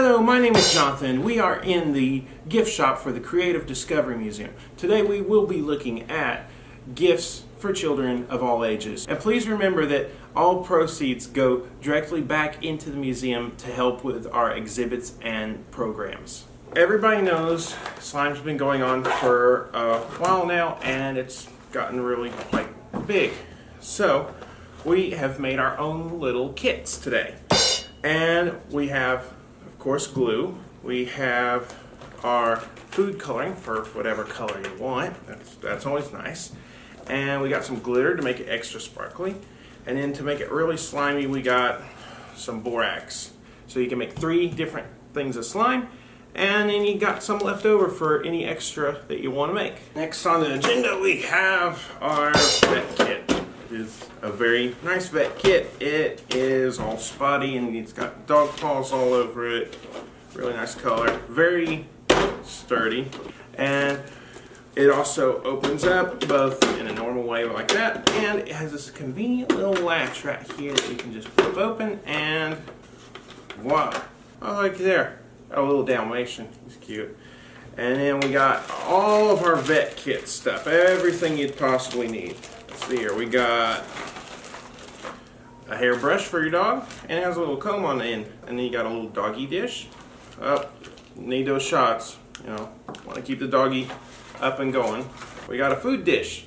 Hello, my name is Jonathan. We are in the gift shop for the Creative Discovery Museum. Today we will be looking at gifts for children of all ages. And please remember that all proceeds go directly back into the museum to help with our exhibits and programs. Everybody knows slime's been going on for a while now and it's gotten really quite big. So we have made our own little kits today. And we have, of course, glue. We have our food coloring for whatever color you want. That's, that's always nice. And we got some glitter to make it extra sparkly. And then to make it really slimy, we got some borax. So you can make three different things of slime. And then you got some left over for any extra that you want to make. Next on the agenda, we have our is a very nice vet kit. It is all spotty and it's got dog paws all over it. Really nice color. Very sturdy. And it also opens up both in a normal way like that and it has this convenient little latch right here that you can just flip open and voila. Oh, look there. Got a little Dalmatian. He's cute. And then we got all of our vet kit stuff. Everything you'd possibly need. See here. We got a hairbrush for your dog, and it has a little comb on the end. And then you got a little doggy dish. Up, oh, need those shots. You know, want to keep the doggy up and going. We got a food dish.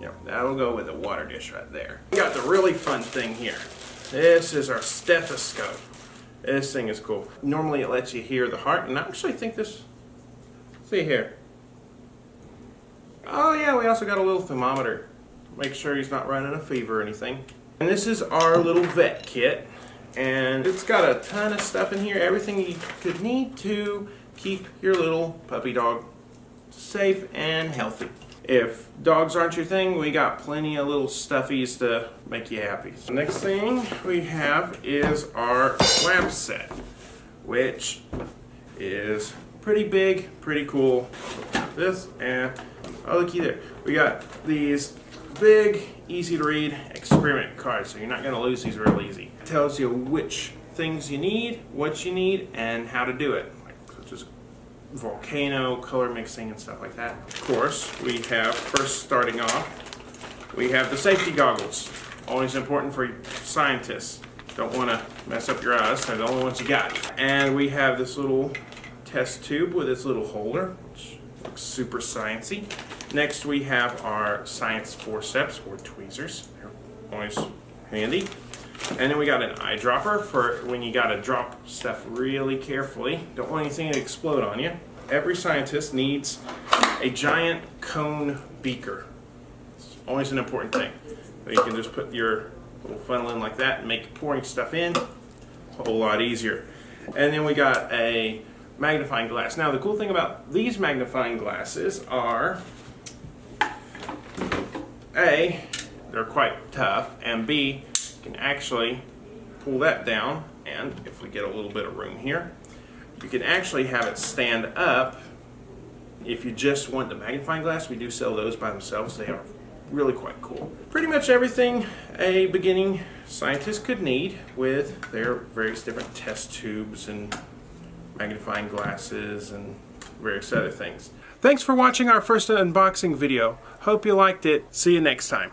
Yep, that'll go with the water dish right there. We got the really fun thing here. This is our stethoscope. This thing is cool. Normally it lets you hear the heart, and I actually think this, see here. Oh yeah, we also got a little thermometer make sure he's not running a fever or anything. And this is our little vet kit. And it's got a ton of stuff in here, everything you could need to keep your little puppy dog safe and healthy. If dogs aren't your thing, we got plenty of little stuffies to make you happy. The next thing we have is our lab set, which is pretty big, pretty cool. This and oh looky there. We got these big, easy to read experiment card, so you're not going to lose these real easy. It tells you which things you need, what you need, and how to do it, like, such as volcano, color mixing, and stuff like that. Of course, we have, first starting off, we have the safety goggles. Always important for scientists. Don't want to mess up your eyes, they're the only ones you got. And we have this little test tube with its little holder, which looks super sciencey. Next we have our science forceps or tweezers. They're always handy. And then we got an eyedropper for when you gotta drop stuff really carefully. Don't want anything to explode on you. Every scientist needs a giant cone beaker. It's always an important thing. So you can just put your little funnel in like that and make pouring stuff in a whole lot easier. And then we got a magnifying glass. Now the cool thing about these magnifying glasses are a, they're quite tough, and B, you can actually pull that down, and if we get a little bit of room here, you can actually have it stand up. If you just want the magnifying glass, we do sell those by themselves. They are really quite cool. Pretty much everything a beginning scientist could need with their various different test tubes and magnifying glasses and various other things. Thanks for watching our first unboxing video. Hope you liked it. See you next time.